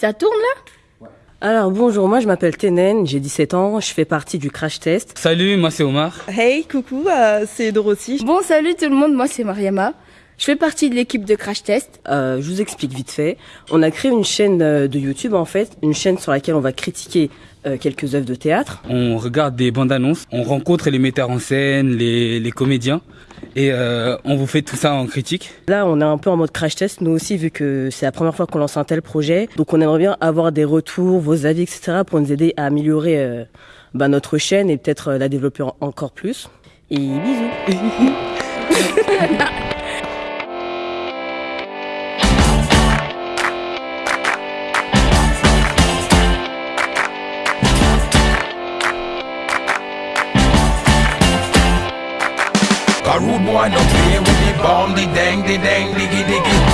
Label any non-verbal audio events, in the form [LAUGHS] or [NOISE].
Ça tourne là Alors bonjour, moi je m'appelle Tenen, j'ai 17 ans, je fais partie du crash test. Salut, moi c'est Omar. Hey, coucou, euh, c'est Dorothy. Bon, salut tout le monde, moi c'est Mariama. Je fais partie de l'équipe de Crash Test. Euh, je vous explique vite fait. On a créé une chaîne euh, de YouTube en fait, une chaîne sur laquelle on va critiquer euh, quelques œuvres de théâtre. On regarde des bandes annonces, on rencontre les metteurs en scène, les, les comédiens et euh, on vous fait tout ça en critique. Là, on est un peu en mode crash test, nous aussi, vu que c'est la première fois qu'on lance un tel projet. Donc on aimerait bien avoir des retours, vos avis, etc. pour nous aider à améliorer euh, bah, notre chaîne et peut-être euh, la développer en- encore plus. Et bisous [LAUGHS] A rude boy no play with the bomb, the dang, the dang, diggy diggy.